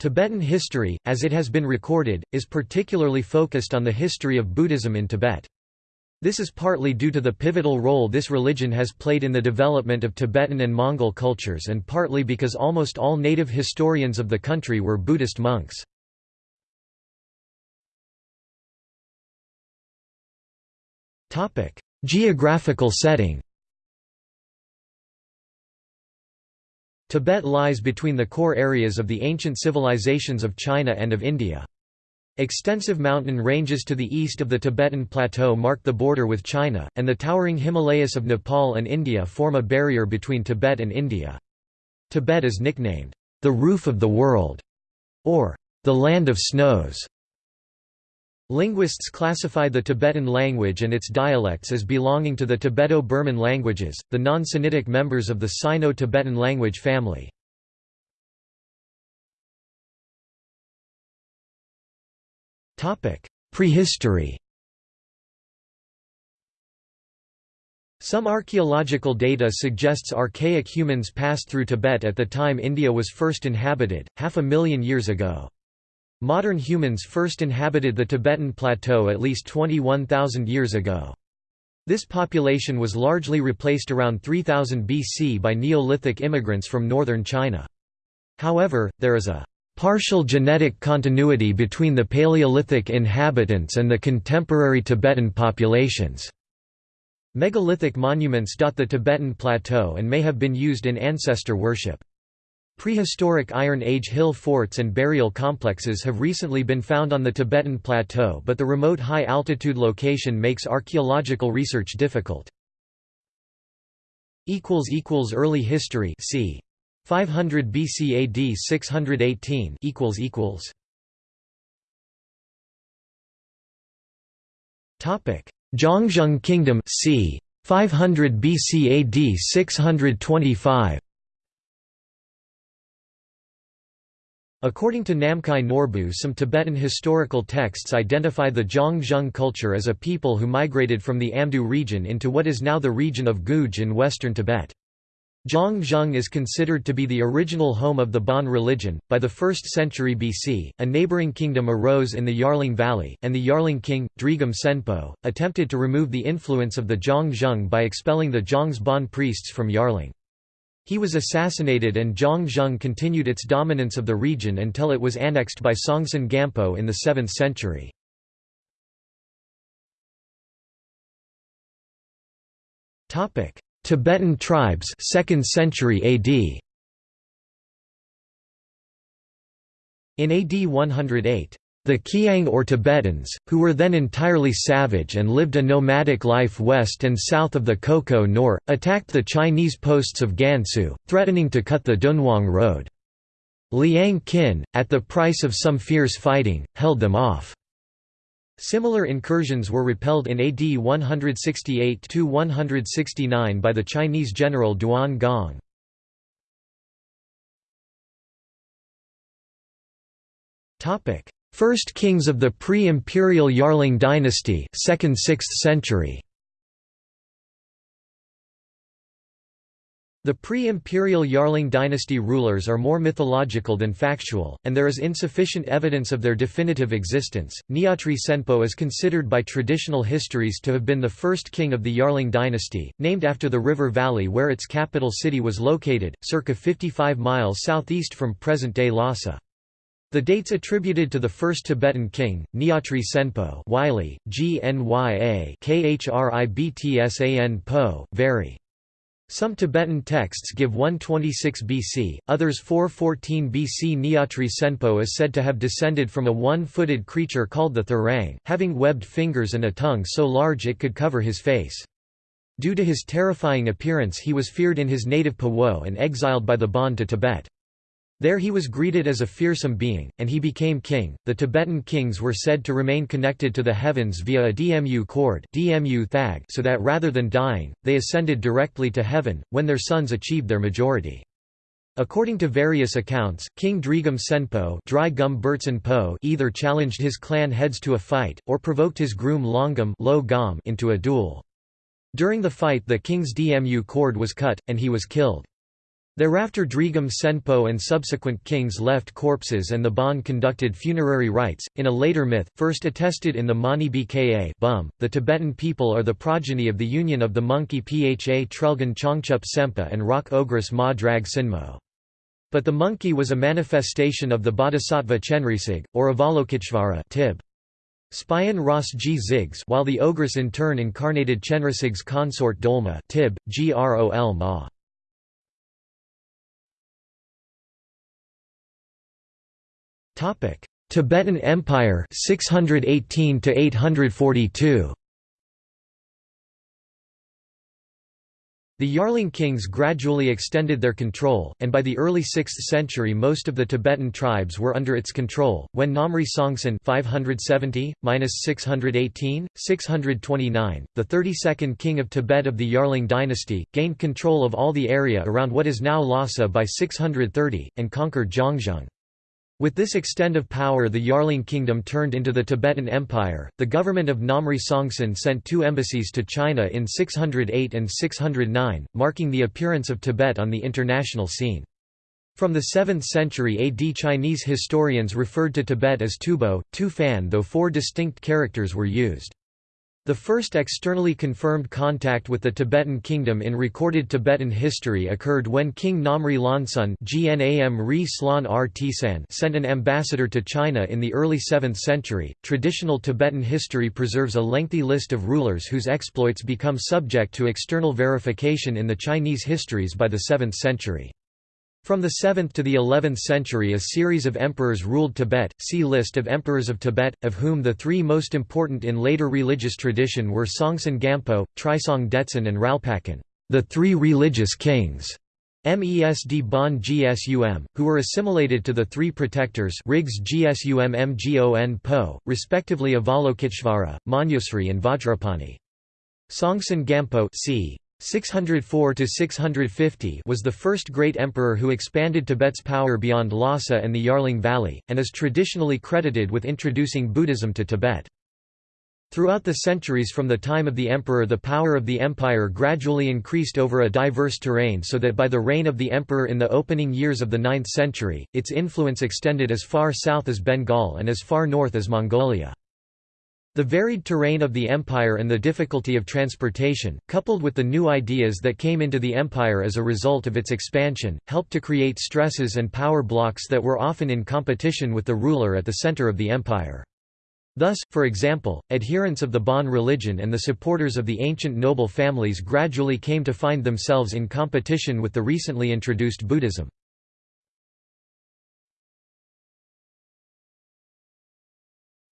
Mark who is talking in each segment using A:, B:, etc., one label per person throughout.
A: Tibetan history, as it has been recorded, is particularly focused on the history of Buddhism in Tibet. This is partly due to the pivotal role this religion has played in the development of Tibetan and Mongol cultures and partly because almost all native historians of the country were Buddhist monks. Geographical setting Tibet lies between the core areas of the ancient civilizations of China and of India. Extensive mountain ranges to the east of the Tibetan Plateau mark the border with China, and the towering Himalayas of Nepal and India form a barrier between Tibet and India. Tibet is nicknamed, "...the roof of the world", or "...the land of snows". Linguists classify the Tibetan language and its dialects as belonging to the Tibeto-Burman languages, the non-Sinitic members of the Sino-Tibetan language family. Prehistory Some archaeological data suggests archaic humans passed through Tibet at the time India was first inhabited, half a million years ago. Modern humans first inhabited the Tibetan plateau at least 21,000 years ago. This population was largely replaced around 3000 BC by Neolithic immigrants from northern China. However, there is a partial genetic continuity between the Paleolithic inhabitants and the contemporary Tibetan populations. Megalithic monuments dot the Tibetan plateau and may have been used in ancestor worship. Prehistoric Iron Age hill forts and burial complexes have recently been found on the Tibetan plateau but the remote high-altitude location makes archaeological research difficult. Early history c. 500 BC AD 618 equals equals Topic Zhangzhung Kingdom c 500 BC AD 625 According to Namkhai Norbu some Tibetan historical texts identify the Zhangzhung culture as a people who migrated from the Amdo region into what is now the region of Guj in western Tibet. Zhangzhung is considered to be the original home of the Bon religion. By the 1st century BC, a neighboring kingdom arose in the Yarlung Valley, and the Yarlung king, Drigum Tsenpo, attempted to remove the influence of the Zhangzhung by expelling the Zhong's Bon priests from Yarlung. He was assassinated and Zhangzhung continued its dominance of the region until it was annexed by Songtsen Gampo in the 7th century. Tibetan tribes 2nd century AD In AD 108, the Qiang or Tibetans, who were then entirely savage and lived a nomadic life west and south of the Koko Nor, attacked the Chinese posts of Gansu, threatening to cut the Dunhuang road. Liang Qin, at the price of some fierce fighting, held them off. Similar incursions were repelled in AD 168–169 by the Chinese general Duan Gong. First kings of the pre-imperial Yarlung dynasty 2nd–6th century The pre-imperial Yarlung dynasty rulers are more mythological than factual, and there is insufficient evidence of their definitive existence. Nyatri Tsenpo is considered by traditional histories to have been the first king of the Yarlung dynasty, named after the river valley where its capital city was located, circa 55 miles southeast from present-day Lhasa. The dates attributed to the first Tibetan king, Nyatri Tsenpo Wylie, G-N-Y-A Po, vary. Some Tibetan texts give 126 BC, others 414 BC. Nyatri Tsenpo is said to have descended from a one-footed creature called the Thurang, having webbed fingers and a tongue so large it could cover his face. Due to his terrifying appearance he was feared in his native Pawo and exiled by the Bon to Tibet. There he was greeted as a fearsome being, and he became king. The Tibetan kings were said to remain connected to the heavens via a Dmu cord Dmu thag so that rather than dying, they ascended directly to heaven, when their sons achieved their majority. According to various accounts, King Drigum Tsenpo Dry Gum Po either challenged his clan heads to a fight, or provoked his groom Longum into a duel. During the fight the king's Dmu cord was cut, and he was killed. Thereafter Drigum Tsenpo and subsequent kings left corpses and the Bon conducted funerary rites. In a later myth, first attested in the Mani Bka Bum, the Tibetan people are the progeny of the union of the monkey Pha Trelgan Chongchup Sempa and rock ogress Ma Drag Sinmo. But the monkey was a manifestation of the bodhisattva Chenrezig, or Avalokiteshvara Tib. Spion Ras G. While the ogress in turn incarnated Chenrezig's consort Dolma Tib, Grol Ma. Tibetan Empire 618 to 842 The Yarlung kings gradually extended their control, and by the early 6th century most of the Tibetan tribes were under its control. When Namri Songtsen 570-618, 629, the 32nd king of Tibet of the Yarlung dynasty, gained control of all the area around what is now Lhasa by 630, and conquered Zhangzhung. With this extent of power the Yarlung kingdom turned into the Tibetan Empire. The government of Namri Songtsen sent two embassies to China in 608 and 609, marking the appearance of Tibet on the international scene. From the 7th century AD Chinese historians referred to Tibet as Tubo, Tu-fan though four distinct characters were used. The first externally confirmed contact with the Tibetan kingdom in recorded Tibetan history occurred when King Namri Longsun sent an ambassador to China in the early 7th century. Traditional Tibetan history preserves a lengthy list of rulers whose exploits become subject to external verification in the Chinese histories by the 7th century. From the 7th to the 11th century a series of emperors ruled Tibet, see List of emperors of Tibet, of whom the three most important in later religious tradition were Songtsen Gampo, Trisong Detsen and Ralpakan, the three religious kings, Mesd Bon Gsum, who were assimilated to the three protectors Rigs Gsum Mgon Po, respectively Avalokiteshvara, Manjusri and Vajrapani. Songtsen Gampo c. 604 650 was the first great emperor who expanded Tibet's power beyond Lhasa and the Yarlung Valley, and is traditionally credited with introducing Buddhism to Tibet. Throughout the centuries from the time of the emperor the power of the empire gradually increased over a diverse terrain so that by the reign of the emperor in the opening years of the 9th century, its influence extended as far south as Bengal and as far north as Mongolia. The varied terrain of the empire and the difficulty of transportation, coupled with the new ideas that came into the empire as a result of its expansion, helped to create stresses and power blocks that were often in competition with the ruler at the center of the empire. Thus, for example, adherents of the Bon religion and the supporters of the ancient noble families gradually came to find themselves in competition with the recently introduced Buddhism.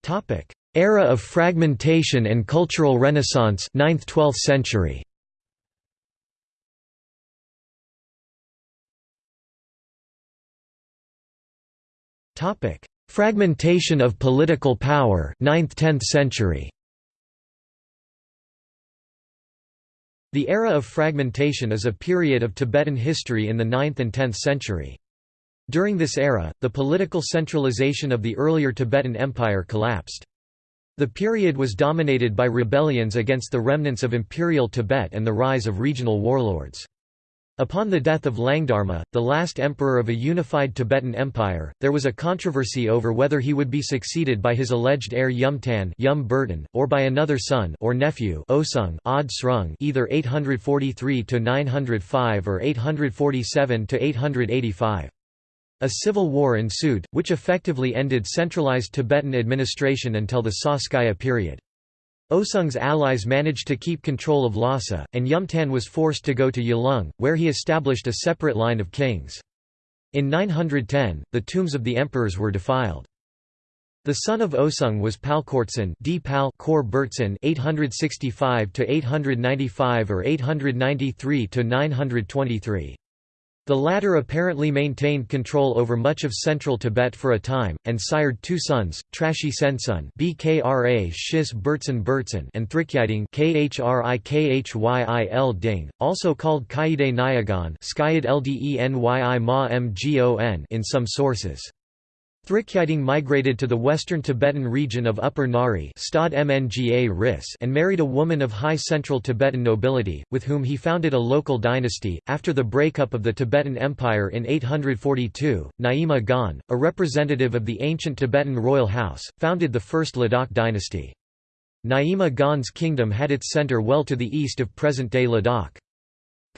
A: Topic: Era of fragmentation and cultural renaissance 9th–12th century. Topic: Fragmentation of political power 9th–10th century. The era of fragmentation is a period of Tibetan history in the 9th and 10th century. During this era, the political centralization of the earlier Tibetan Empire collapsed. The period was dominated by rebellions against the remnants of imperial Tibet and the rise of regional warlords. Upon the death of Langdharma, the last emperor of a unified Tibetan empire, there was a controversy over whether he would be succeeded by his alleged heir Yumtan Yum Burton, or by another son or nephew Osung Od Srung either 843–905 or 847–885. A civil war ensued, which effectively ended centralized Tibetan administration until the Sakya period. Osung's allies managed to keep control of Lhasa, and Yumtan was forced to go to Yalung, where he established a separate line of kings. In 910, the tombs of the emperors were defiled. The son of Osung was Palkortsen D. Pal Kor 865 to 895 or 893 to 923. The latter apparently maintained control over much of central Tibet for a time, and sired two sons, Trashi Sensun Bkra Shis and Thrikyiding also called Kaide Mgon in some sources. Thrikyiding migrated to the western Tibetan region of Upper Ngari and married a woman of high central Tibetan nobility, with whom he founded a local dynasty. After the breakup of the Tibetan Empire in 842, Naima Gan, a representative of the ancient Tibetan royal house, founded the first Ladakh dynasty. Naima Gan's kingdom had its center well to the east of present-day Ladakh.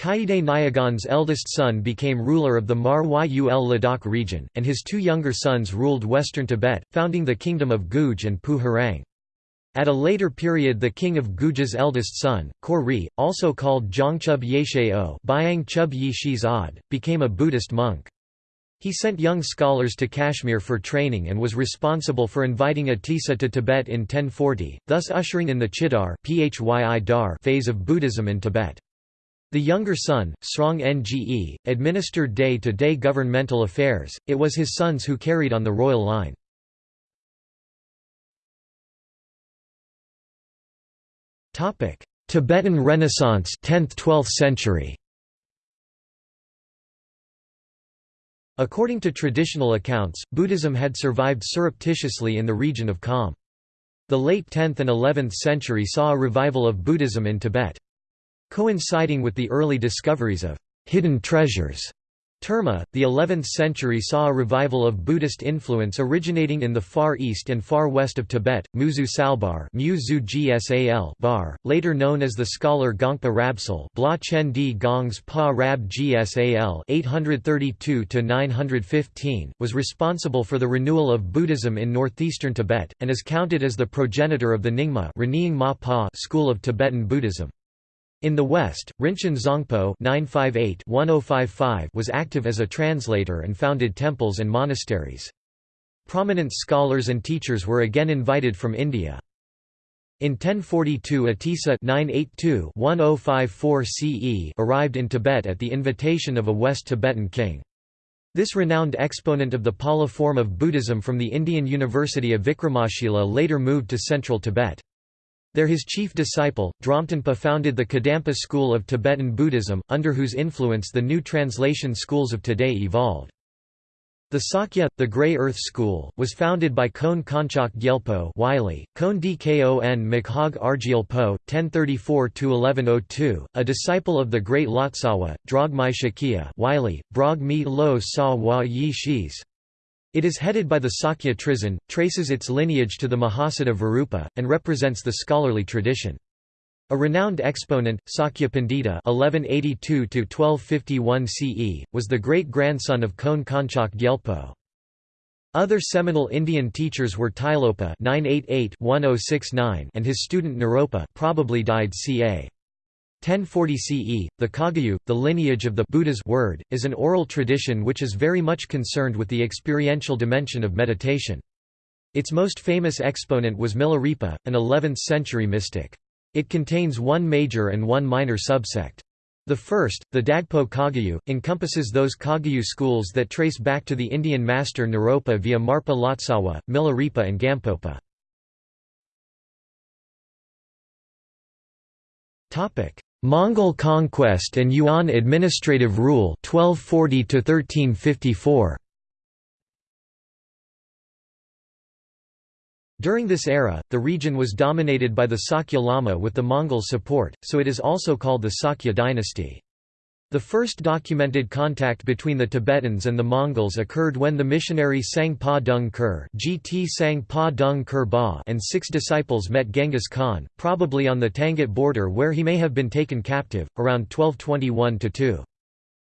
A: Khaide Nayagan's eldest son became ruler of the Mar Yul Ladakh region, and his two younger sons ruled western Tibet, founding the kingdom of Guj and Pu Harang. At a later period the king of Guj's eldest son, Khor Ri, also called Zhangchub Yesheo Chub Yi Ad, became a Buddhist monk. He sent young scholars to Kashmir for training and was responsible for inviting Atisa to Tibet in 1040, thus ushering in the Chidar phase of Buddhism in Tibet. The younger son, Srong Nge, administered day-to-day -day governmental affairs, it was his sons who carried on the royal line. Tibetan Renaissance 10th–12th century According to traditional accounts, Buddhism had survived surreptitiously in the region of Kham. The late 10th and 11th century saw a revival of Buddhism in Tibet. Coinciding with the early discoveries of hidden treasures, Terma, the 11th century saw a revival of Buddhist influence originating in the far east and far west of Tibet. Muzu Salbar bar, later known as the scholar Gongpa Rabsal Bla Chen Di Gongs Pa Rab Gsal 832–915, was responsible for the renewal of Buddhism in northeastern Tibet, and is counted as the progenitor of the Nyingma school of Tibetan Buddhism. In the West, Rinchen Zangpo oh was active as a translator and founded temples and monasteries. Prominent scholars and teachers were again invited from India. In 1042 Atisa 982-1054 CE arrived in Tibet at the invitation of a West Tibetan king. This renowned exponent of the Pala form of Buddhism from the Indian University of Vikramashila later moved to central Tibet. There his chief disciple, Dromtonpa founded the Kadampa school of Tibetan Buddhism, under whose influence the new translation schools of today evolved. The Sakya, the Grey Earth School, was founded by Kon Konchak Gyelpo Wylie, Kon Dkon Makhag Argyelpo, 1034–1102, a disciple of the great Lotsawa, Drogmai Shakya Wylie, Brog Mi Lo Sa Wa Yi Shis, it is headed by the Sakya Trizin, traces its lineage to the Mahasiddha Virupa, and represents the scholarly tradition. A renowned exponent, Sakya Pandita (1182–1251 CE), was the great-grandson of Kon Konchak Gyelpo. Other seminal Indian teachers were Tilopa (988–1069) and his student Naropa, probably died ca. 1040 CE, the Kagyu, the lineage of the Buddha's word, is an oral tradition which is very much concerned with the experiential dimension of meditation. Its most famous exponent was Milarepa, an 11th-century mystic. It contains one major and one minor subsect. The first, the Dagpo Kagyu, encompasses those Kagyu schools that trace back to the Indian master Naropa via Marpa Lotsawa, Milarepa and Gampopa. Mongol conquest and Yuan administrative rule 1240 to 1354 During this era, the region was dominated by the Sakya Lama with the Mongol support, so it is also called the Sakya dynasty. The first documented contact between the Tibetans and the Mongols occurred when the missionary Sang Pa Dung Kur (Gt Sang Pa Dung Kur ba) and six disciples met Genghis Khan, probably on the Tangut border where he may have been taken captive, around 1221–2.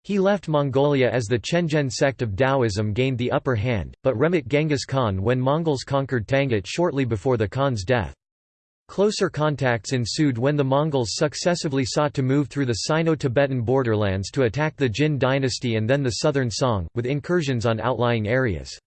A: He left Mongolia as the Chenjen sect of Taoism gained the upper hand, but remit Genghis Khan when Mongols conquered Tangut shortly before the Khan's death. Closer contacts ensued when the Mongols successively sought to move through the Sino-Tibetan borderlands to attack the Jin dynasty and then the southern Song, with incursions on outlying areas.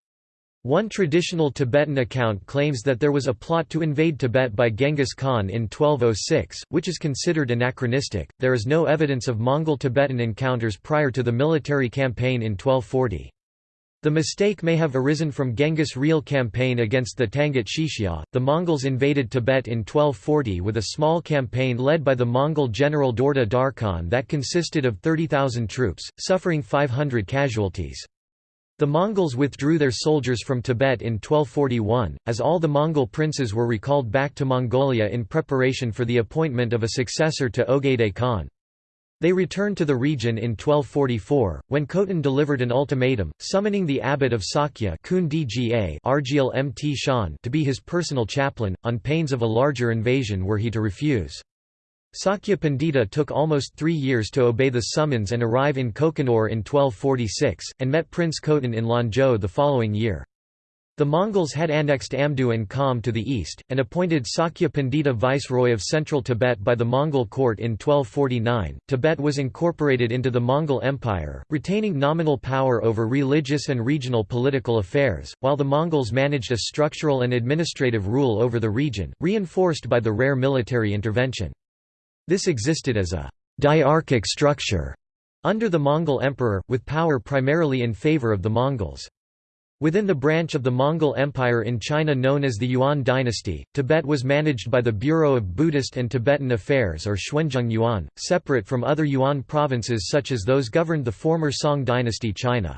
A: One traditional Tibetan account claims that there was a plot to invade Tibet by Genghis Khan in 1206, which is considered anachronistic. There is no evidence of Mongol Tibetan encounters prior to the military campaign in 1240. The mistake may have arisen from Genghis' real campaign against the Tangut Xixia. The Mongols invaded Tibet in 1240 with a small campaign led by the Mongol general Dorda Darkhan that consisted of 30,000 troops, suffering 500 casualties. The Mongols withdrew their soldiers from Tibet in 1241, as all the Mongol princes were recalled back to Mongolia in preparation for the appointment of a successor to Ogedei Khan. They returned to the region in 1244, when Khotan delivered an ultimatum, summoning the abbot of Sakya to be his personal chaplain, on pains of a larger invasion were he to refuse. Sakya Pandita took almost three years to obey the summons and arrive in Kokanur in 1246, and met Prince Khotan in Lanzhou the following year. The Mongols had annexed Amdo and Kham to the east, and appointed Sakya Pandita viceroy of central Tibet by the Mongol court in 1249. Tibet was incorporated into the Mongol Empire, retaining nominal power over religious and regional political affairs, while the Mongols managed a structural and administrative rule over the region, reinforced by the rare military intervention. This existed as a diarchic structure under the Mongol emperor, with power primarily in favor of the Mongols. Within the branch of the Mongol Empire in China known as the Yuan dynasty, Tibet was managed by the Bureau of Buddhist and Tibetan Affairs or Xuanzheng Yuan, separate from other Yuan provinces such as those governed the former Song dynasty China.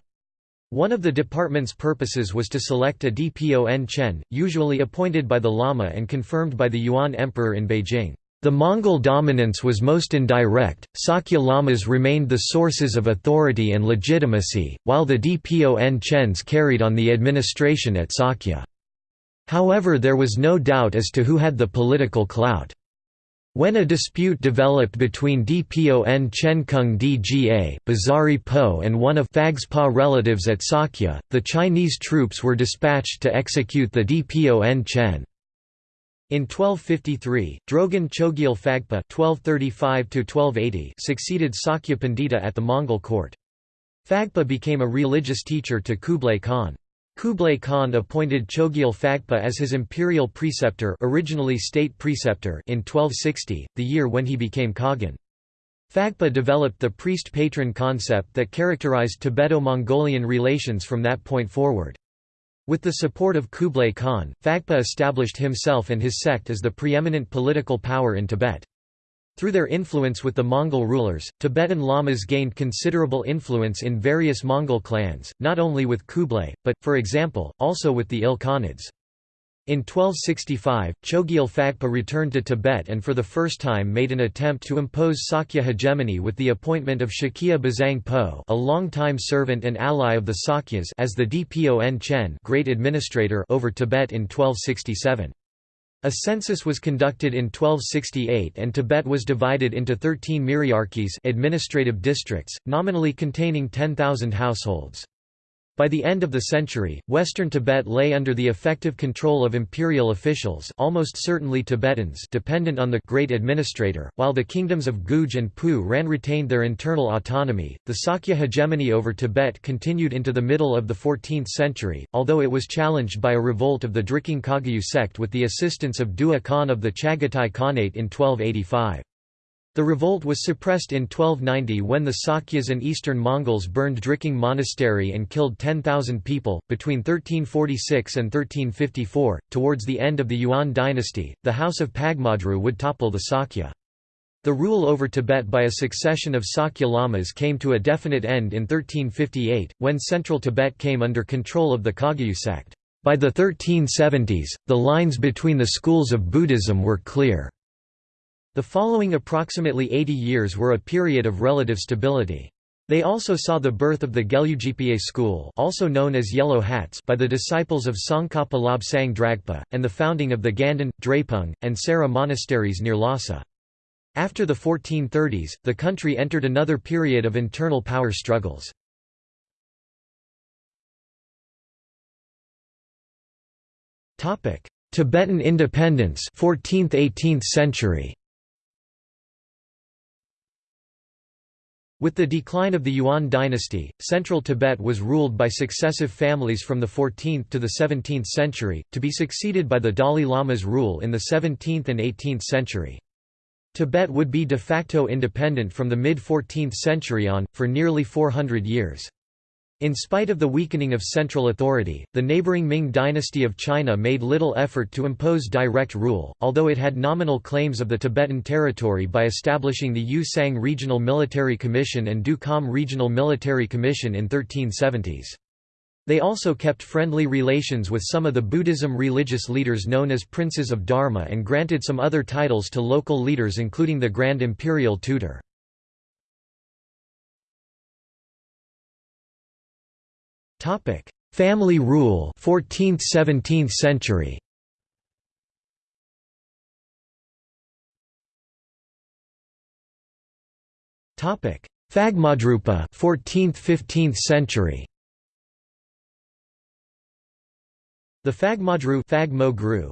A: One of the department's purposes was to select a Dpon Chen, usually appointed by the Lama and confirmed by the Yuan emperor in Beijing. The Mongol dominance was most indirect, Sakya Lamas remained the sources of authority and legitimacy, while the Dpon Chens carried on the administration at Sakya. However there was no doubt as to who had the political clout. When a dispute developed between Dpon Chen Kung Dga, Bazari Po and one of Phagspa relatives at Sakya, the Chinese troops were dispatched to execute the Dpon Chen. In 1253, Drogon Chogyal Phagpa (1235–1280) succeeded Sakya Pandita at the Mongol court. Phagpa became a religious teacher to Kublai Khan. Kublai Khan appointed Chogyal Phagpa as his imperial preceptor, originally state preceptor, in 1260, the year when he became Khagan. Phagpa developed the priest-patron concept that characterized Tibeto-Mongolian relations from that point forward. With the support of Kublai Khan, Phagpa established himself and his sect as the preeminent political power in Tibet. Through their influence with the Mongol rulers, Tibetan lamas gained considerable influence in various Mongol clans, not only with Kublai, but, for example, also with the Ilkhanids. In 1265, Chogyal Phagpa returned to Tibet and for the first time made an attempt to impose Sakya hegemony with the appointment of Shakya Bazang Po a long-time servant and ally of the Sakyas as the Dpon Chen great administrator over Tibet in 1267. A census was conducted in 1268 and Tibet was divided into 13 myriarchies administrative districts, nominally containing 10,000 households. By the end of the century, western Tibet lay under the effective control of imperial officials almost certainly Tibetans dependent on the great administrator, while the kingdoms of Guj and Pu Ran retained their internal autonomy. The Sakya hegemony over Tibet continued into the middle of the 14th century, although it was challenged by a revolt of the Drikung Kagyu sect with the assistance of Dua Khan of the Chagatai Khanate in 1285. The revolt was suppressed in 1290 when the Sakyas and Eastern Mongols burned Drikung Monastery and killed 10,000 people. Between 1346 and 1354, towards the end of the Yuan dynasty, the House of Phagmadru would topple the Sakya. The rule over Tibet by a succession of Sakya Lamas came to a definite end in 1358, when central Tibet came under control of the Kagyu sect. By the 1370s, the lines between the schools of Buddhism were clear. The following approximately 80 years were a period of relative stability. They also saw the birth of the Gelugpa school also known as Yellow Hats by the disciples of Tsongkhapa Lobsang Dragpa, and the founding of the Ganden, Drepung, and Sera monasteries near Lhasa. After the 1430s, the country entered another period of internal power struggles. Tibetan independence 14th–18th century With the decline of the Yuan dynasty, central Tibet was ruled by successive families from the 14th to the 17th century, to be succeeded by the Dalai Lama's rule in the 17th and 18th century. Tibet would be de facto independent from the mid-14th century on, for nearly 400 years. In spite of the weakening of central authority, the neighboring Ming dynasty of China made little effort to impose direct rule, although it had nominal claims of the Tibetan territory by establishing the Yu Sang Regional Military Commission and Du Kham Regional Military Commission in 1370s. They also kept friendly relations with some of the Buddhism religious leaders known as Princes of Dharma and granted some other titles to local leaders including the Grand Imperial Tutor. Family rule 14th–17th century. Topic: Phagmadrupa 14th–15th century. The Phagmadru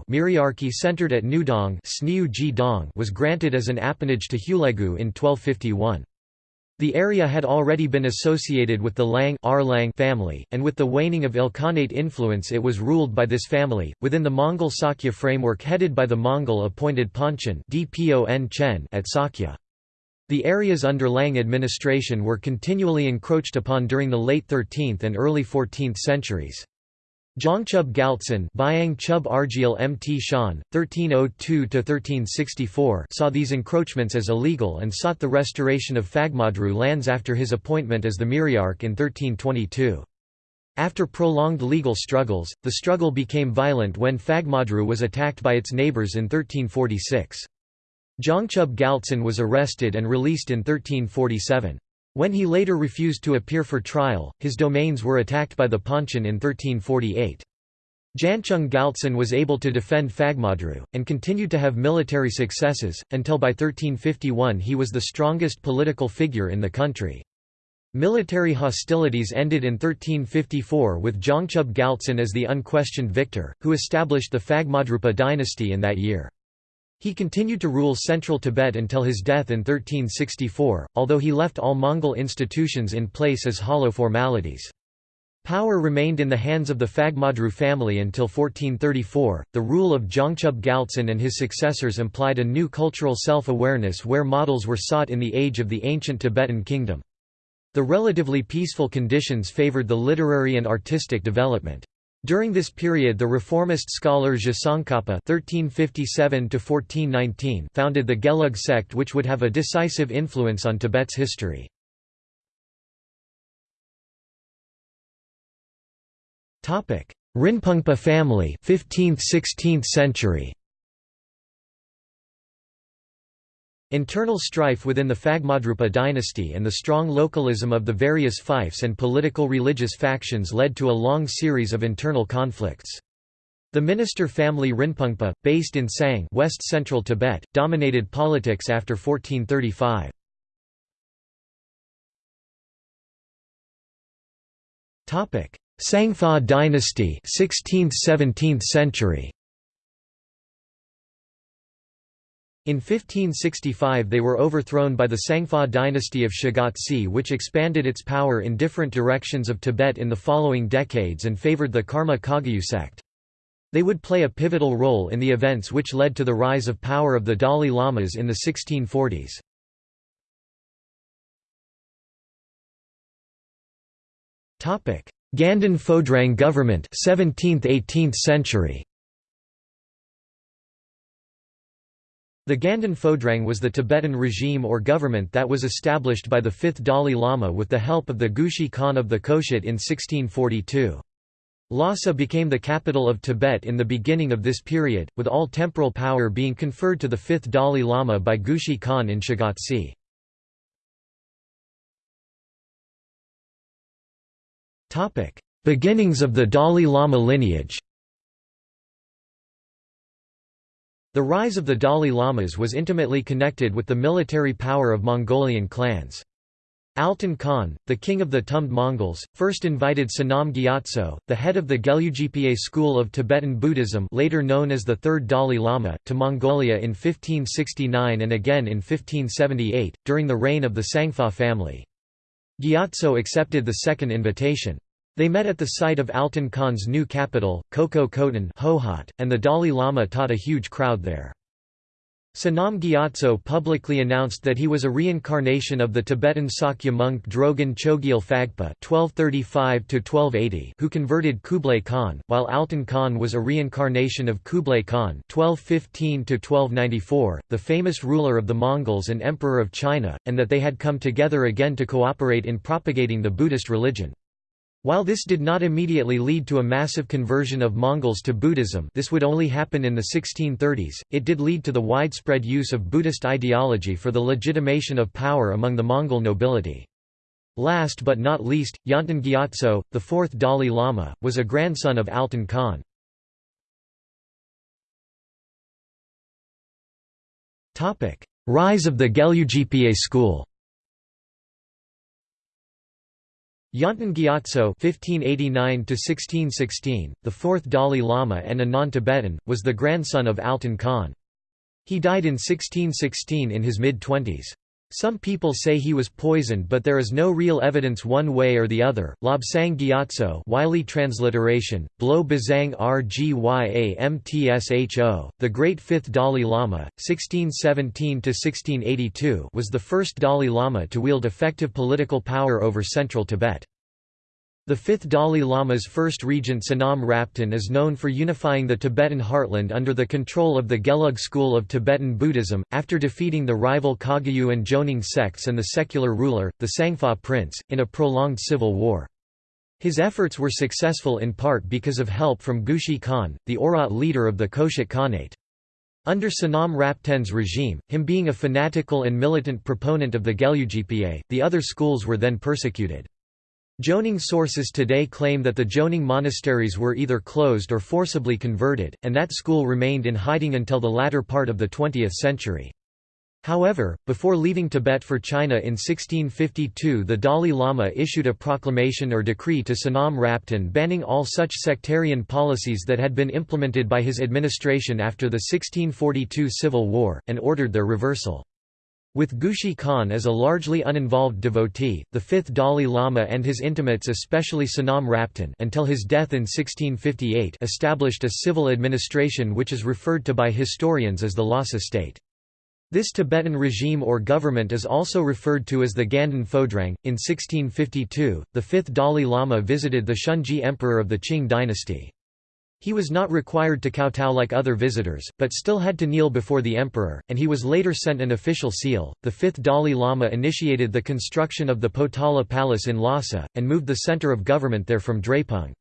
A: Myriarchy centered at Nudong was granted as an appanage to Hulegu in 1251. The area had already been associated with the Lang family, and with the waning of Ilkhanate influence it was ruled by this family, within the Mongol Sakya framework headed by the Mongol-appointed Panchen at Sakya. The areas under Lang administration were continually encroached upon during the late 13th and early 14th centuries. Zhangchub Galtsen Byang Chub Argyal Mt Shan, 1302–1364 saw these encroachments as illegal and sought the restoration of Phagmadru lands after his appointment as the Myriarch in 1322. After prolonged legal struggles, the struggle became violent when Phagmadru was attacked by its neighbours in 1346. Zhangchub Galtsen was arrested and released in 1347. When he later refused to appear for trial, his domains were attacked by the Panchen in 1348. Janchung Galtsen was able to defend Phagmadru, and continued to have military successes, until by 1351 he was the strongest political figure in the country. Military hostilities ended in 1354 with Zhangchub Galtsen as the unquestioned victor, who established the Phagmadrupa dynasty in that year. He continued to rule central Tibet until his death in 1364, although he left all Mongol institutions in place as hollow formalities. Power remained in the hands of the Phagmadru family until 1434. The rule of Zhangchub Galtsen and his successors implied a new cultural self awareness where models were sought in the age of the ancient Tibetan kingdom. The relatively peaceful conditions favored the literary and artistic development. During this period the reformist scholar (1357–1419) founded the Gelug sect, which would have a decisive influence on Tibet's history. Rinpungpa family, 15th–16th century. Internal strife within the Phagmadrupa dynasty and the strong localism of the various fiefs and political religious factions led to a long series of internal conflicts. The minister family Rinpungpa, based in Sang west central Tibet, dominated politics after 1435. Topic: Sangfa dynasty 16th–17th century In 1565 they were overthrown by the Sangfa dynasty of Shigatse which expanded its power in different directions of Tibet in the following decades and favored the Karma Kagyu sect. They would play a pivotal role in the events which led to the rise of power of the Dalai Lamas in the 1640s. Ganden Phodrang government 17th–18th century The Ganden Phodrang was the Tibetan regime or government that was established by the fifth Dalai Lama with the help of the Gushi Khan of the Koshit in 1642. Lhasa became the capital of Tibet in the beginning of this period, with all temporal power being conferred to the fifth Dalai Lama by Gushi Khan in Shigatse. Beginnings of the Dalai Lama lineage The rise of the Dalai Lamas was intimately connected with the military power of Mongolian clans. Altan Khan, the king of the Tumd Mongols, first invited Sonam Gyatso, the head of the Gelugpa school of Tibetan Buddhism later known as the Third Dalai Lama, to Mongolia in 1569 and again in 1578, during the reign of the Sangfa family. Gyatso accepted the second invitation. They met at the site of Altan Khan's new capital, Koko Khotan and the Dalai Lama taught a huge crowd there. Sonam Gyatso publicly announced that he was a reincarnation of the Tibetan Sakya monk Drogon Chogyal Phagpa (1235–1280), who converted Kublai Khan, while Altan Khan was a reincarnation of Kublai Khan (1215–1294), the famous ruler of the Mongols and emperor of China, and that they had come together again to cooperate in propagating the Buddhist religion. While this did not immediately lead to a massive conversion of Mongols to Buddhism this would only happen in the 1630s, it did lead to the widespread use of Buddhist ideology for the legitimation of power among the Mongol nobility. Last but not least, Yonten Gyatso, the fourth Dalai Lama, was a grandson of Altan Khan. Rise of the Gelugpa school Yonten Gyatso (1589–1616), the fourth Dalai Lama and a non-Tibetan, was the grandson of Altan Khan. He died in 1616 in his mid-twenties. Some people say he was poisoned but there is no real evidence one way or the other. Lobsang Gyatso Wylie transliteration, Blo Bazang Rgya Mtsho, the great fifth Dalai Lama, 1617–1682 was the first Dalai Lama to wield effective political power over central Tibet. The fifth Dalai Lama's first regent Sonam Raptan is known for unifying the Tibetan heartland under the control of the Gelug school of Tibetan Buddhism, after defeating the rival Kagyu and Joning sects and the secular ruler, the Sangpa prince, in a prolonged civil war. His efforts were successful in part because of help from Gushi Khan, the Oirat leader of the Koshik Khanate. Under Sonam Raptan's regime, him being a fanatical and militant proponent of the Gelugpa, the other schools were then persecuted. Joning sources today claim that the Joning monasteries were either closed or forcibly converted, and that school remained in hiding until the latter part of the 20th century. However, before leaving Tibet for China in 1652 the Dalai Lama issued a proclamation or decree to Sonam Raptan banning all such sectarian policies that had been implemented by his administration after the 1642 civil war, and ordered their reversal. With Gushi Khan as a largely uninvolved devotee, the fifth Dalai Lama and his intimates especially Sonam Raptan until his death in 1658 established a civil administration which is referred to by historians as the Lhasa state. This Tibetan regime or government is also referred to as the Ganden Phodrang. In 1652, the fifth Dalai Lama visited the Shunzhi emperor of the Qing dynasty. He was not required to kowtow like other visitors, but still had to kneel before the emperor, and he was later sent an official seal. The fifth Dalai Lama initiated the construction of the Potala Palace in Lhasa, and moved the center of government there from Drepung.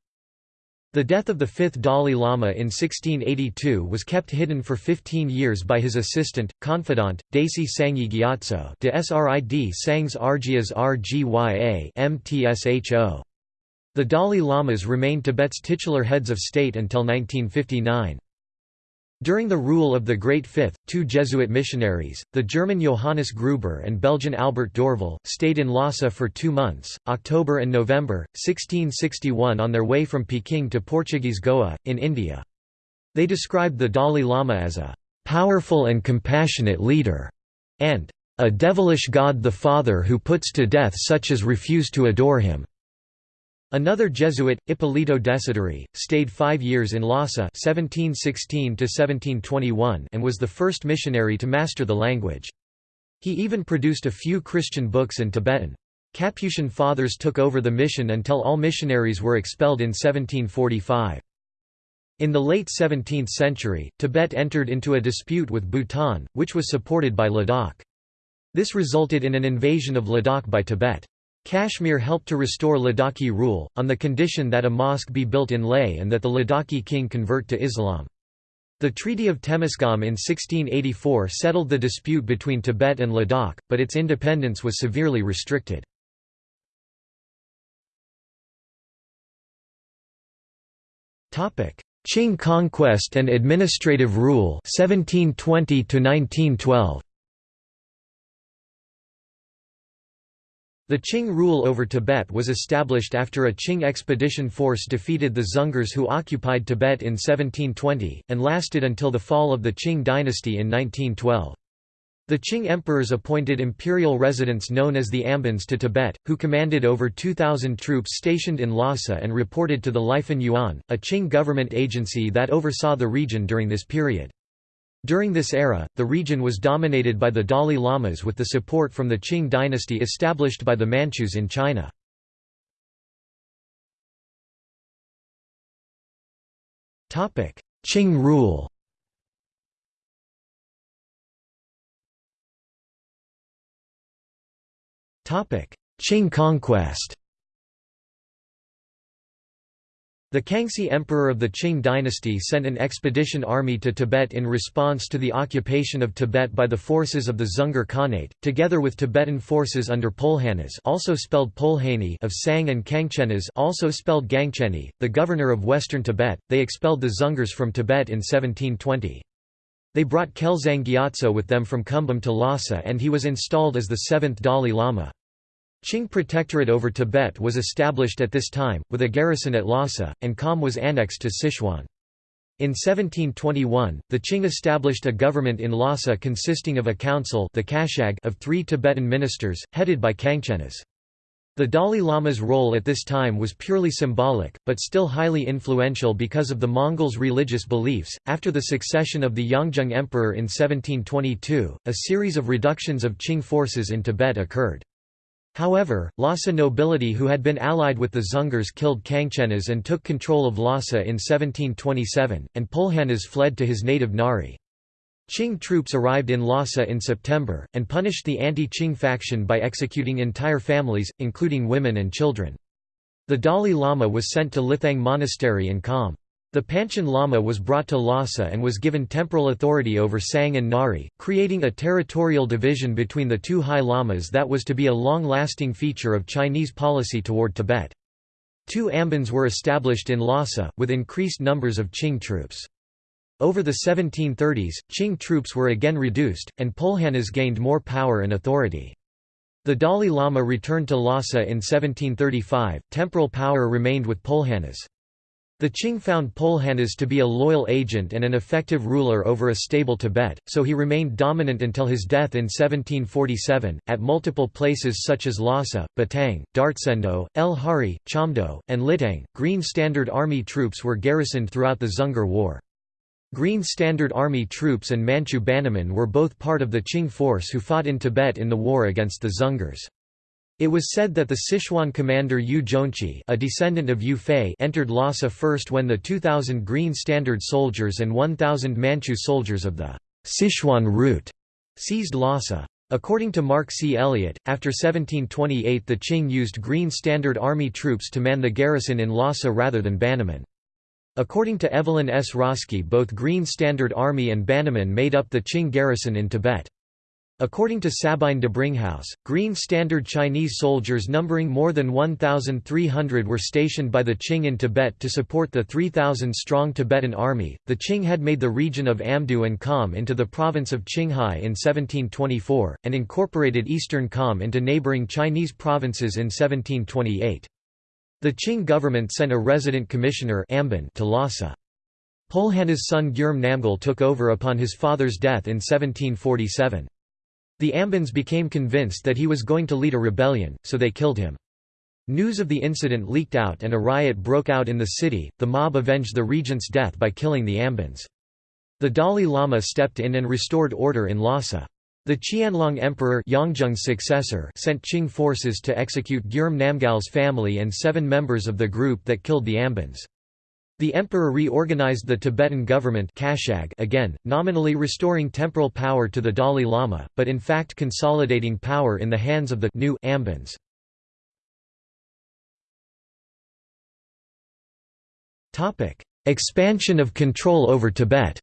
A: The death of the fifth Dalai Lama in 1682 was kept hidden for 15 years by his assistant, confidant, Desi Sangye Gyatso de Srid Sangs Argyas Rgya Mtsho. The Dalai Lamas remained Tibet's titular heads of state until 1959. During the rule of the Great Fifth, two Jesuit missionaries, the German Johannes Gruber and Belgian Albert Dorville, stayed in Lhasa for two months, October and November, 1661 on their way from Peking to Portuguese Goa, in India. They described the Dalai Lama as a "...powerful and compassionate leader", and "...a devilish God the Father who puts to death such as refuse to adore him." Another Jesuit, Ippolito Desideri, stayed five years in Lhasa 1716 and was the first missionary to master the language. He even produced a few Christian books in Tibetan. Capuchin fathers took over the mission until all missionaries were expelled in 1745. In the late 17th century, Tibet entered into a dispute with Bhutan, which was supported by Ladakh. This resulted in an invasion of Ladakh by Tibet. Kashmir helped to restore Ladakhi rule, on the condition that a mosque be built in Leh and that the Ladakhi king convert to Islam. The Treaty of Temesgam in 1684 settled the dispute between Tibet and Ladakh, but its independence was severely restricted. Qing conquest and administrative rule 1720 1912 The Qing rule over Tibet was established after a Qing expedition force defeated the Dzungars who occupied Tibet in 1720, and lasted until the fall of the Qing dynasty in 1912. The Qing emperors appointed imperial residents known as the Ambans to Tibet, who commanded over 2,000 troops stationed in Lhasa and reported to the Lifan Yuan, a Qing government agency that oversaw the region during this period. During this era, the region was dominated by the Dalai Lamas with the support from the Qing dynasty established by the Manchus in China. Qing rule Qing conquest The Kangxi Emperor of the Qing dynasty sent an expedition army to Tibet in response to the occupation of Tibet by the forces of the Dzungar Khanate, together with Tibetan forces under Pulhanas also spelled Pulhani of Sang and Kangchenas also spelled Gangcheni, the governor of western Tibet. They expelled the Dzungars from Tibet in 1720. They brought Khelzang Gyatso with them from Kumbum to Lhasa and he was installed as the seventh Dalai Lama. Qing protectorate over Tibet was established at this time, with a garrison at Lhasa, and Kham was annexed to Sichuan. In 1721, the Qing established a government in Lhasa consisting of a council the Kashag of three Tibetan ministers, headed by Kangchenas. The Dalai Lama's role at this time was purely symbolic, but still highly influential because of the Mongols' religious beliefs. After the succession of the Yongzheng Emperor in 1722, a series of reductions of Qing forces in Tibet occurred. However, Lhasa nobility who had been allied with the Dzungars killed Kangchenas and took control of Lhasa in 1727, and Polhanas fled to his native Ngari. Qing troops arrived in Lhasa in September, and punished the anti-Qing faction by executing entire families, including women and children. The Dalai Lama was sent to Lithang Monastery in Kham. The Panchen Lama was brought to Lhasa and was given temporal authority over Tsang and Ngari, creating a territorial division between the two high lamas that was to be a long-lasting feature of Chinese policy toward Tibet. Two ambans were established in Lhasa, with increased numbers of Qing troops. Over the 1730s, Qing troops were again reduced, and Polhanas gained more power and authority. The Dalai Lama returned to Lhasa in 1735, temporal power remained with Polhanas. The Qing found Polhanas to be a loyal agent and an effective ruler over a stable Tibet, so he remained dominant until his death in 1747. At multiple places such as Lhasa, Batang, Dartsendo, Lhari, Chamdo, and Litang, Green Standard Army troops were garrisoned throughout the Dzungar War. Green Standard Army troops and Manchu Bannermen were both part of the Qing force who fought in Tibet in the war against the Dzungars. It was said that the Sichuan commander Yue Zhongqi a descendant of Yue Fei entered Lhasa first when the 2,000 Green Standard soldiers and 1,000 Manchu soldiers of the Sichuan route seized Lhasa. According to Mark C. Elliott, after 1728 the Qing used Green Standard Army troops to man the garrison in Lhasa rather than Bannermen. According to Evelyn S. Rawski both Green Standard Army and Bannermen made up the Qing garrison in Tibet. According to Sabine Dabringhaus, Green Standard Chinese soldiers numbering more than 1,300 were stationed by the Qing in Tibet to support the 3,000-strong Tibetan army. The Qing had made the region of Amdo and Kham into the province of Qinghai in 1724, and incorporated eastern Kham into neighboring Chinese provinces in 1728. The Qing government sent a resident commissioner to Lhasa. Polhana's son Gyurme Namgyal took over upon his father's death in 1747. The Ambans became convinced that he was going to lead a rebellion, so they killed him. News of the incident leaked out and a riot broke out in the city. The mob avenged the regent's death by killing the Ambans. The Dalai Lama stepped in and restored order in Lhasa. The Qianlong Emperor Yongzheng's successor sent Qing forces to execute Gyurme Namgyal's family and seven members of the group that killed the Ambans. The emperor reorganized the Tibetan government again, nominally restoring temporal power to the Dalai Lama, but in fact consolidating power in the hands of the new Ambans. Expansion of control over Tibet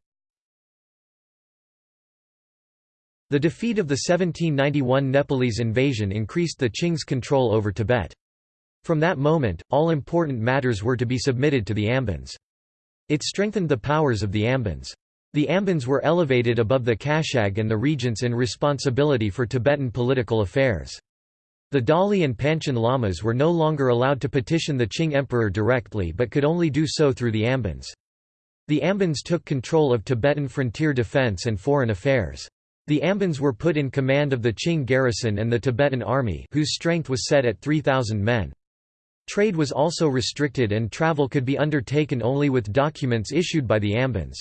A: The defeat of the 1791 Nepalese invasion increased the Qing's control over Tibet. From that moment, all important matters were to be submitted to the Ambans. It strengthened the powers of the Ambans. The Ambans were elevated above the Kashag and the regents in responsibility for Tibetan political affairs. The Dalai and Panchen lamas were no longer allowed to petition the Qing emperor directly but could only do so through the Ambans. The Ambans took control of Tibetan frontier defense and foreign affairs. The Ambans were put in command of the Qing garrison and the Tibetan army whose strength was set at 3,000 men. Trade was also restricted and travel could be undertaken only with documents issued by the Ambans.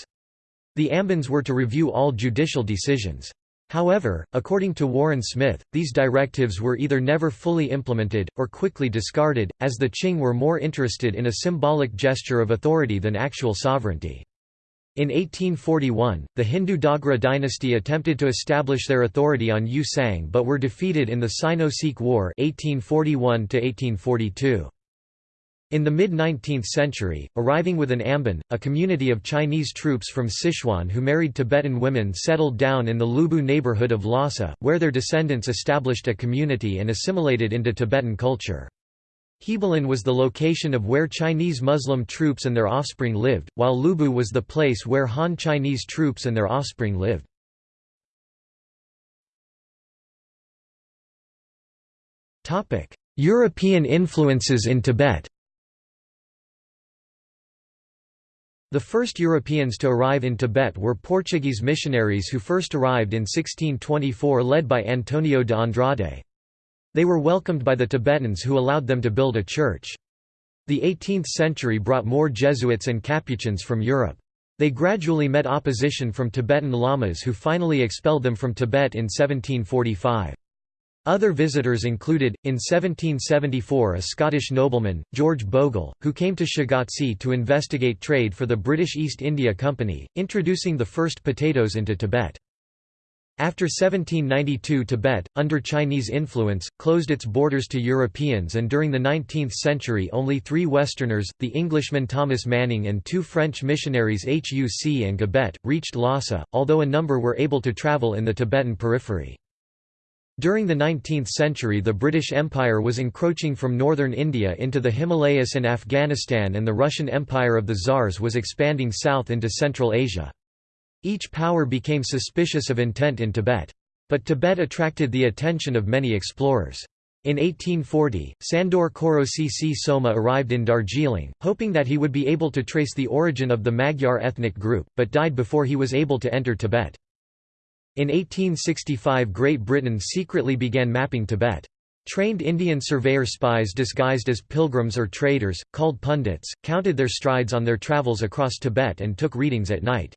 A: The Ambans were to review all judicial decisions. However, according to Warren Smith, these directives were either never fully implemented, or quickly discarded, as the Qing were more interested in a symbolic gesture of authority than actual sovereignty. In 1841, the Hindu Dogra dynasty attempted to establish their authority on Ü-Tsang but were defeated in the Sino-Sikh War 1841 -1842. In the mid-19th century, arriving with an Amban, a community of Chinese troops from Sichuan who married Tibetan women settled down in the Lubu neighborhood of Lhasa, where their descendants established a community and assimilated into Tibetan culture. Hebalin was the location of where Chinese Muslim troops and their offspring lived, while Lubu was the place where Han Chinese troops and their offspring lived. European influences in Tibet The first Europeans to arrive in Tibet were Portuguese missionaries who first arrived in 1624 led by Antonio de Andrade. They were welcomed by the Tibetans who allowed them to build a church. The 18th century brought more Jesuits and Capuchins from Europe. They gradually met opposition from Tibetan lamas who finally expelled them from Tibet in 1745. Other visitors included, in 1774 a Scottish nobleman, George Bogle, who came to Shigatse to investigate trade for the British East India Company, introducing the first potatoes into Tibet. After 1792 Tibet, under Chinese influence, closed its borders to Europeans and during the 19th century only three Westerners, the Englishman Thomas Manning and two French missionaries Huc and Gabet, reached Lhasa, although a number were able to travel in the Tibetan periphery. During the 19th century the British Empire was encroaching from northern India into the Himalayas and Afghanistan and the Russian Empire of the Tsars was expanding south into Central Asia. Each power became suspicious of intent in Tibet. But Tibet attracted the attention of many explorers. In 1840, Sandor Kőrösi Csoma arrived in Darjeeling, hoping that he would be able to trace the origin of the Magyar ethnic group, but died before he was able to enter Tibet. In 1865 Great Britain secretly began mapping Tibet. Trained Indian surveyor spies disguised as pilgrims or traders, called pundits, counted their strides on their travels across Tibet and took readings at night.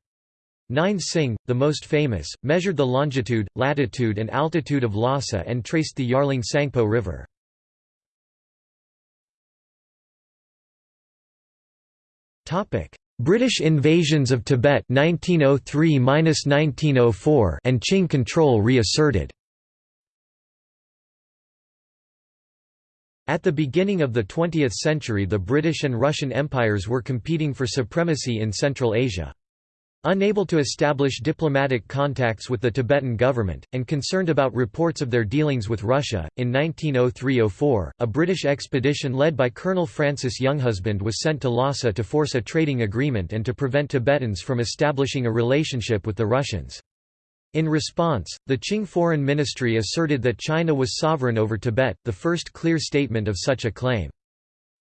A: Nain Singh, the most famous, measured the longitude, latitude and altitude of Lhasa and traced the Yarlung Tsangpo River. British invasions of Tibet 1903–1904 and Qing control reasserted. At the beginning of the 20th century the British and Russian empires were competing for supremacy in Central Asia. Unable to establish diplomatic contacts with the Tibetan government, and concerned about reports of their dealings with Russia, in 1903–04, a British expedition led by Colonel Francis Younghusband was sent to Lhasa to force a trading agreement and to prevent Tibetans from establishing a relationship with the Russians. In response, the Qing Foreign Ministry asserted that China was sovereign over Tibet, the first clear statement of such a claim.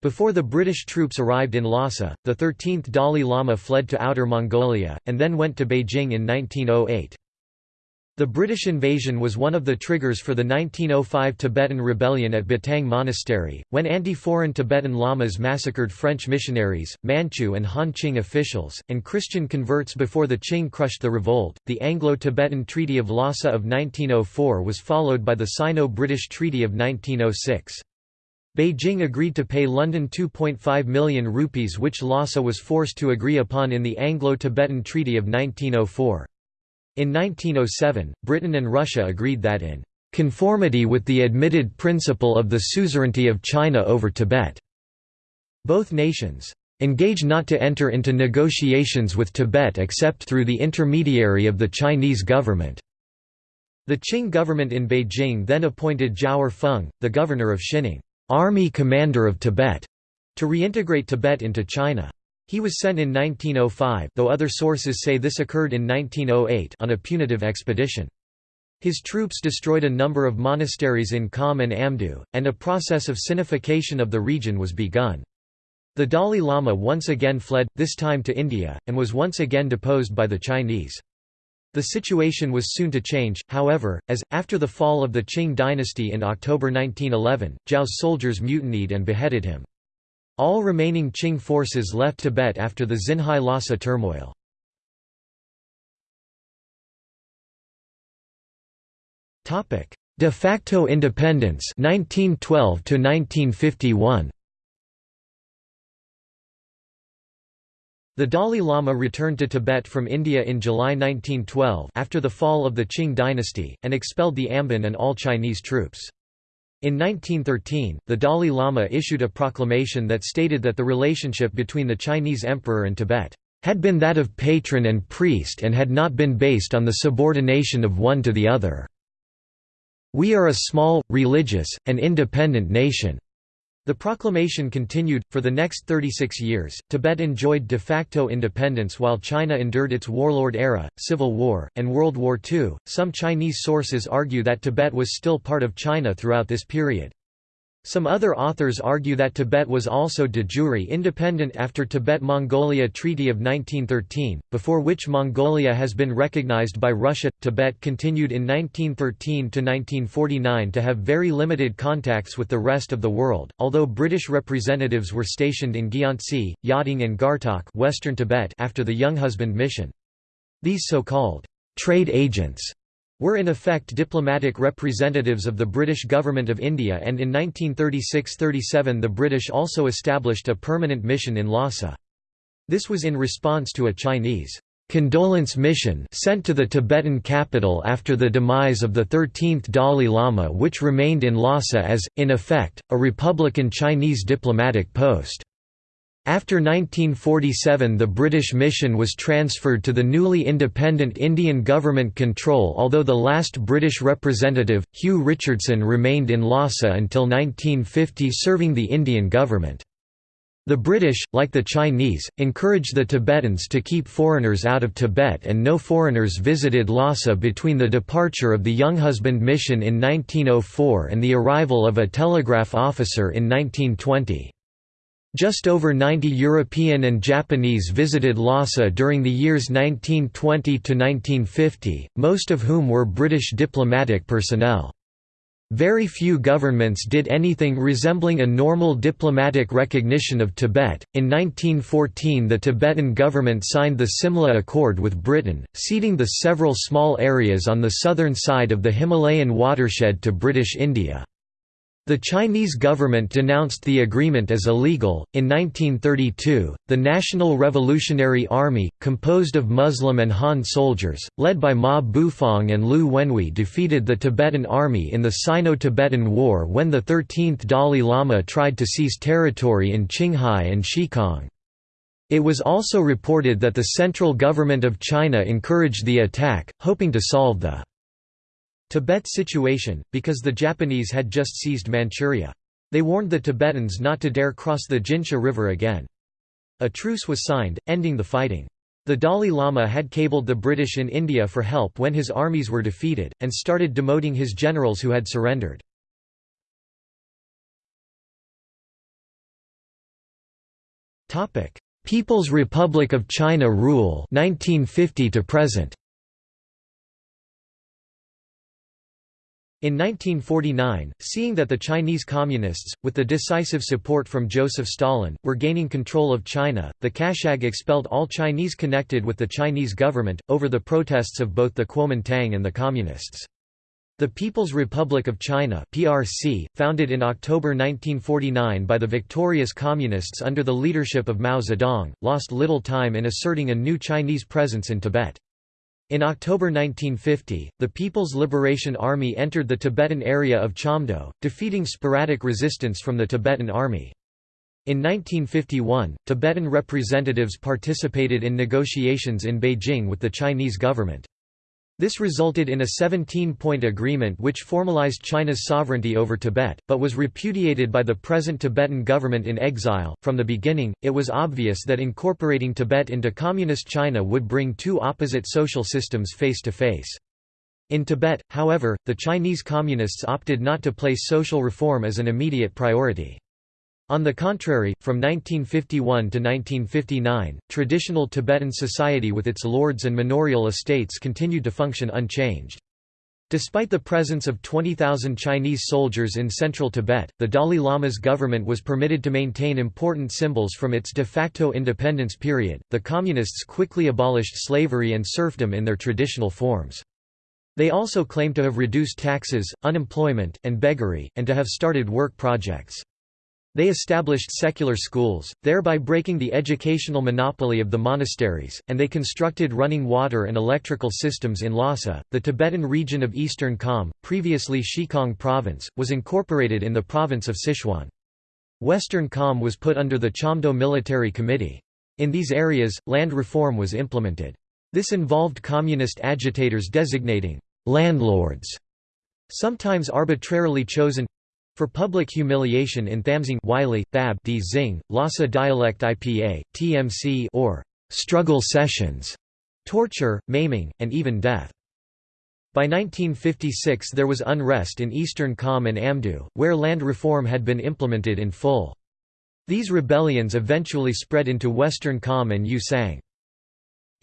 A: Before the British troops arrived in Lhasa, the 13th Dalai Lama fled to Outer Mongolia, and then went to Beijing in 1908. The British invasion was one of the triggers for the 1905 Tibetan rebellion at Batang Monastery, when anti-foreign Tibetan lamas massacred French missionaries, Manchu and Han Qing officials, and Christian converts before the Qing crushed the revolt. The Anglo-Tibetan Treaty of Lhasa of 1904 was followed by the Sino-British Treaty of 1906. Beijing agreed to pay London 2.5 million rupees which Lhasa was forced to agree upon in the Anglo-Tibetan Treaty of 1904. In 1907, Britain and Russia agreed that in conformity with the admitted principle of the suzerainty of China over Tibet, both nations engage not to enter into negotiations with Tibet except through the intermediary of the Chinese government. The Qing government in Beijing then appointed Zhao Erfeng, the governor of Xining. Army Commander of Tibet, to reintegrate Tibet into China. He was sent in 1905 though other sources say this occurred in 1908 on a punitive expedition. His troops destroyed a number of monasteries in Kham and Amdo, and a process of sinification of the region was begun. The Dalai Lama once again fled, this time to India, and was once again deposed by the Chinese. The situation was soon to change, however, as, after the fall of the Qing dynasty in October 1911, Zhao's soldiers mutinied and beheaded him. All remaining Qing forces left Tibet after the Xinhai Lhasa turmoil. De facto independence 1912 to 1951 The Dalai Lama returned to Tibet from India in July 1912 after the fall of the Qing dynasty, and expelled the Amban and all Chinese troops. In 1913, the Dalai Lama issued a proclamation that stated that the relationship between the Chinese emperor and Tibet had been that of patron and priest and had not been based on the subordination of one to the other. We are a small, religious, and independent nation. The proclamation continued. For the next 36 years, Tibet enjoyed de facto independence while China endured its warlord era, civil war, and World War II. Some Chinese sources argue that Tibet was still part of China throughout this period. Some other authors argue that Tibet was also de jure independent after Tibet-Mongolia Treaty of 1913, before which Mongolia has been recognized by Russia. Tibet continued in 1913 to 1949 to have very limited contacts with the rest of the world, although British representatives were stationed in Gyantse, Yadong and Gartok, Western Tibet after the Younghusband mission. These so-called trade agents were in effect diplomatic representatives of the British Government of India and in 1936–37 the British also established a permanent mission in Lhasa. This was in response to a Chinese condolence mission sent to the Tibetan capital after the demise of the 13th Dalai Lama which remained in Lhasa as, in effect, a Republican Chinese diplomatic post. After 1947 the British mission was transferred to the newly independent Indian government control although the last British representative, Hugh Richardson remained in Lhasa until 1950 serving the Indian government. The British, like the Chinese, encouraged the Tibetans to keep foreigners out of Tibet and no foreigners visited Lhasa between the departure of the Younghusband mission in 1904 and the arrival of a telegraph officer in 1920. Just over 90 European and Japanese visited Lhasa during the years 1920 to 1950, most of whom were British diplomatic personnel. Very few governments did anything resembling a normal diplomatic recognition of Tibet. In 1914, the Tibetan government signed the Simla Accord with Britain, ceding the several small areas on the southern side of the Himalayan watershed to British India. The Chinese government denounced the agreement as illegal. In 1932, the National Revolutionary Army, composed of Muslim and Han soldiers, led by Ma Bufang and Liu Wenhui, defeated the Tibetan army in the Sino Tibetan War when the 13th Dalai Lama tried to seize territory in Qinghai and Xikang. It was also reported that the central government of China encouraged the attack, hoping to solve the Tibet situation, because the Japanese had just seized Manchuria. They warned the Tibetans not to dare cross the Jinsha River again. A truce was signed, ending the fighting. The Dalai Lama had cabled the British in India for help when his armies were defeated, and started demoting his generals who had surrendered. People's Republic of China rule 1950 to present. In 1949, seeing that the Chinese Communists, with the decisive support from Joseph Stalin, were gaining control of China, the Kashag expelled all Chinese connected with the Chinese government, over the protests of both the Kuomintang and the Communists. The People's Republic of China PRC, founded in October 1949 by the victorious Communists under the leadership of Mao Zedong, lost little time in asserting a new Chinese presence in Tibet. In October 1950, the People's Liberation Army entered the Tibetan area of Chamdo, defeating sporadic resistance from the Tibetan Army. In 1951, Tibetan representatives participated in negotiations in Beijing with the Chinese government. This resulted in a 17-point agreement which formalized China's sovereignty over Tibet, but was repudiated by the present Tibetan government in exile. From the beginning, it was obvious that incorporating Tibet into Communist China would bring two opposite social systems face to face. In Tibet, however, the Chinese Communists opted not to place social reform as an immediate priority. On the contrary, from 1951 to 1959, traditional Tibetan society with its lords and manorial estates continued to function unchanged. Despite the presence of 20,000 Chinese soldiers in central Tibet, the Dalai Lama's government was permitted to maintain important symbols from its de facto independence period. The Communists quickly abolished slavery and serfdom in their traditional forms. They also claimed to have reduced taxes, unemployment, and beggary, and to have started work projects. They established secular schools, thereby breaking the educational monopoly of the monasteries, and they constructed running water and electrical systems in Lhasa. The Tibetan region of Eastern Kham, previously Xikang Province, was incorporated in the province of Sichuan. Western Kham was put under the Chamdo Military Committee. In these areas, land reform was implemented. This involved communist agitators designating landlords, sometimes arbitrarily chosen for public humiliation in Thamsing Wylie, Thab D Zing, Lhasa dialect IPA, TMC or struggle sessions, torture, maiming, and even death. By 1956 there was unrest in eastern Kham and Amdo, where land reform had been implemented in full. These rebellions eventually spread into western Kham and Ü-Tsang.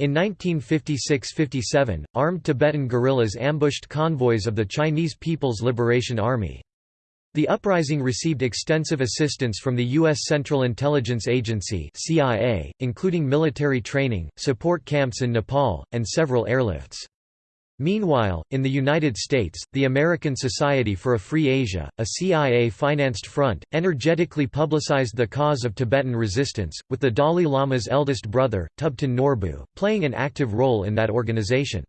A: In 1956–57, armed Tibetan guerrillas ambushed convoys of the Chinese People's Liberation Army. The uprising received extensive assistance from the U.S. Central Intelligence Agency CIA, including military training, support camps in Nepal, and several airlifts. Meanwhile, in the United States, the American Society for a Free Asia, a CIA-financed front, energetically publicized the cause of Tibetan resistance, with the Dalai Lama's eldest brother, Thubten Norbu, playing an active role in that organization.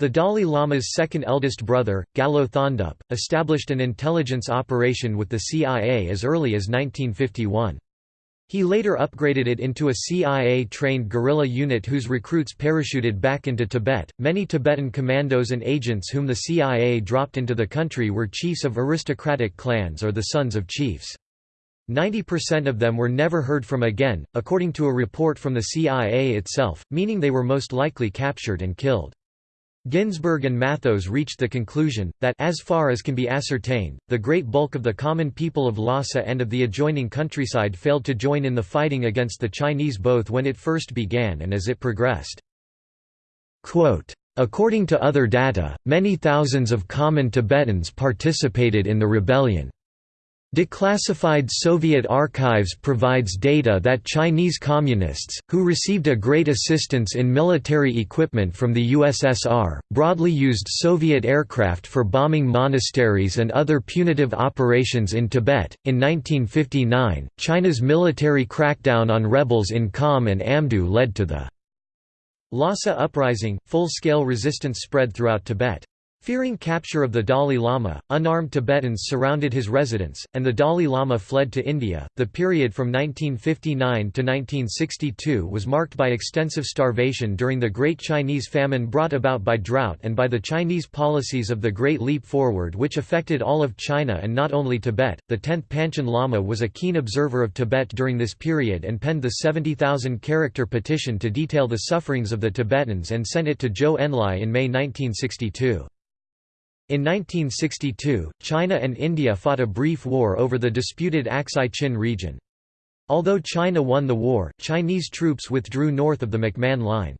A: The Dalai Lama's second eldest brother, Gyalo Thondup, established an intelligence operation with the CIA as early as 1951. He later upgraded it into a CIA trained guerrilla unit whose recruits parachuted back into Tibet. Many Tibetan commandos and agents whom the CIA dropped into the country were chiefs of aristocratic clans or the sons of chiefs. 90% of them were never heard from again, according to a report from the CIA itself, meaning they were most likely captured and killed. Ginsburg and Mathos reached the conclusion, that as far as can be ascertained, the great bulk of the common people of Lhasa and of the adjoining countryside failed to join in the fighting against the Chinese both when it first began and as it progressed. Quote, According to other data, many thousands of common Tibetans participated in the rebellion. Declassified Soviet archives provides data that Chinese Communists, who received a great assistance in military equipment from the USSR, broadly used Soviet aircraft for bombing monasteries and other punitive operations in Tibet. In 1959, China's military crackdown on rebels in Kham and Amdo led to the Lhasa Uprising. Full scale resistance spread throughout Tibet. Fearing capture of the Dalai Lama, unarmed Tibetans surrounded his residence, and the Dalai Lama fled to India. The period from 1959 to 1962 was marked by extensive starvation during the Great Chinese Famine brought about by drought and by the Chinese policies of the Great Leap Forward, which affected all of China and not only Tibet. The 10th Panchen Lama was a keen observer of Tibet during this period and penned the 70,000 character petition to detail the sufferings of the Tibetans and sent it to Zhou Enlai in May 1962. In 1962, China and India fought a brief war over the disputed Aksai Chin region. Although China won the war, Chinese troops withdrew north of the McMahon Line.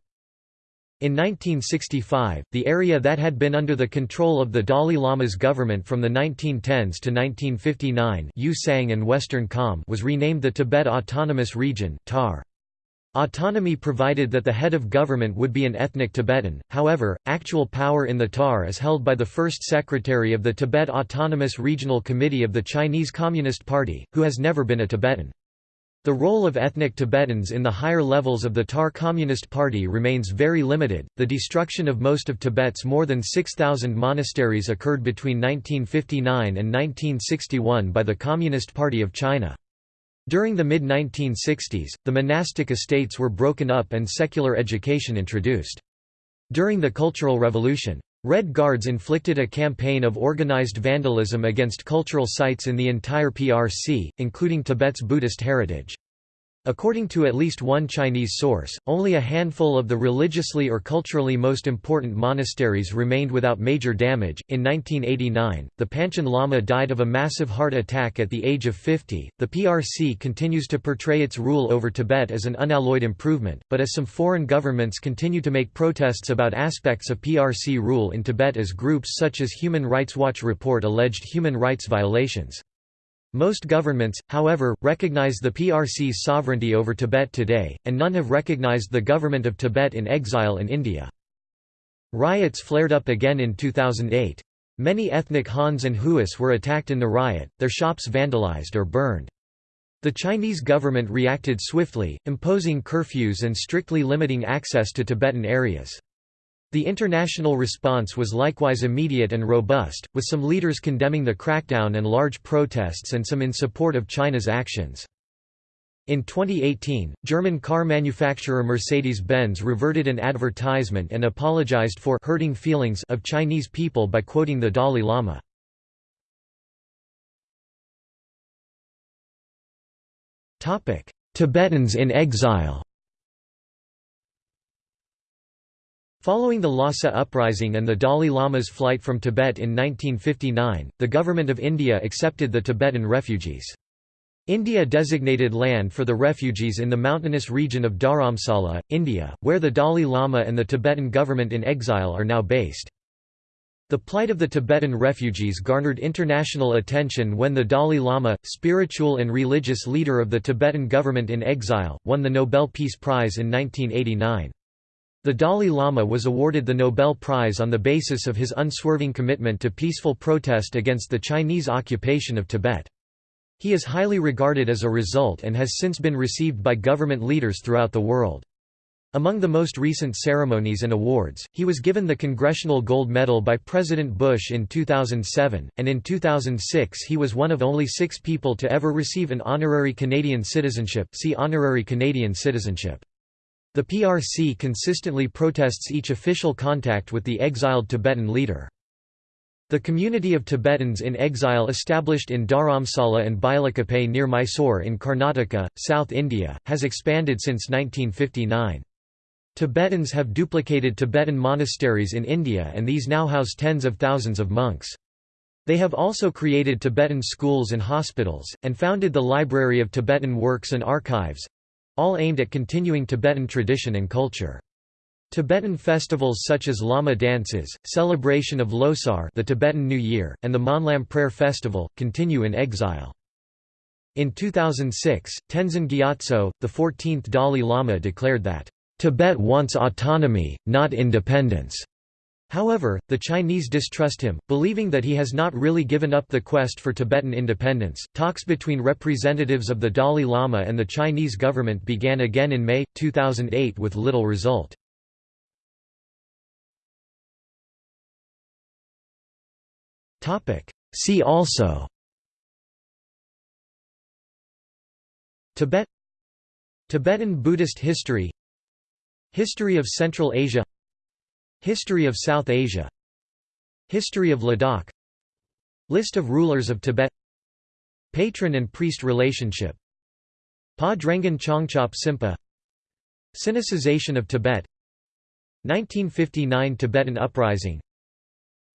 A: In 1965, the area that had been under the control of the Dalai Lama's government from the 1910s to 1959 Ü-Tsang and Western Kham was renamed the Tibet Autonomous Region TAR. Autonomy provided that the head of government would be an ethnic Tibetan, however, actual power in the TAR is held by the first secretary of the Tibet Autonomous Regional Committee of the Chinese Communist Party, who has never been a Tibetan. The role of ethnic Tibetans in the higher levels of the TAR Communist Party remains very limited. The destruction of most of Tibet's more than 6,000 monasteries occurred between 1959 and 1961 by the Communist Party of China. During the mid-1960s, the monastic estates were broken up and secular education introduced. During the Cultural Revolution, Red Guards inflicted a campaign of organized vandalism against cultural sites in the entire PRC, including Tibet's Buddhist heritage. According to at least one Chinese source, only a handful of the religiously or culturally most important monasteries remained without major damage. In 1989, the Panchen Lama died of a massive heart attack at the age of 50. The PRC continues to portray its rule over Tibet as an unalloyed improvement, but as some foreign governments continue to make protests about aspects of PRC rule in Tibet as groups such as Human Rights Watch report alleged human rights violations. Most governments, however, recognize the PRC's sovereignty over Tibet today, and none have recognized the government of Tibet in exile in India. Riots flared up again in 2008. Many ethnic Hans and Huas were attacked in the riot, their shops vandalized or burned. The Chinese government reacted swiftly, imposing curfews and strictly limiting access to Tibetan areas. The international response was likewise immediate and robust, with some leaders condemning the crackdown and large protests and some in support of China's actions. In 2018, German car manufacturer Mercedes-Benz reverted an advertisement and apologized for hurting feelings of Chinese people by quoting the Dalai Lama. Tibetans in exile Following the Lhasa uprising and the Dalai Lama's flight from Tibet in 1959, the Government of India accepted the Tibetan refugees. India designated land for the refugees in the mountainous region of Dharamsala, India, where the Dalai Lama and the Tibetan government in exile are now based. The plight of the Tibetan refugees garnered international attention when the Dalai Lama, spiritual and religious leader of the Tibetan government in exile, won the Nobel Peace Prize in 1989. The Dalai Lama was awarded the Nobel Prize on the basis of his unswerving commitment to peaceful protest against the Chinese occupation of Tibet. He is highly regarded as a result and has since been received by government leaders throughout the world. Among the most recent ceremonies and awards, he was given the Congressional Gold Medal by President Bush in 2007, and in 2006 he was one of only six people to ever receive an honorary Canadian citizenship see honorary Canadian citizenship. The PRC consistently protests each official contact with the exiled Tibetan leader. The community of Tibetans in exile established in Dharamsala and Bylakuppe near Mysore in Karnataka, South India, has expanded since 1959. Tibetans have duplicated Tibetan monasteries in India and these now house tens of thousands of monks. They have also created Tibetan schools and hospitals, and founded the Library of Tibetan Works and Archives—all aimed at continuing Tibetan tradition and culture. Tibetan festivals such as Lama dances, celebration of Losar the Tibetan New Year, and the Monlam Prayer Festival, continue in exile. In 2006, Tenzin Gyatso, the 14th Dalai Lama declared that Tibet wants autonomy, not independence. However, the Chinese distrust him, believing that he has not really given up the quest for Tibetan independence. Talks between representatives of the Dalai Lama and the Chinese government began again in May 2008 with little result. Topic: See also Tibet Tibetan Buddhist history History of Central Asia History of South Asia. History of Ladakh. List of rulers of Tibet. Patron and priest relationship. Pa Chongchop Simpa. Sinicization of Tibet. 1959 Tibetan Uprising.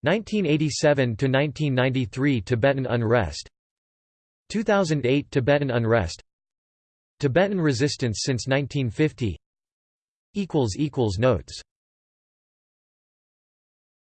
A: 1987–1993 Tibetan unrest. 2008 Tibetan unrest. Tibetan resistance since 1950 Notes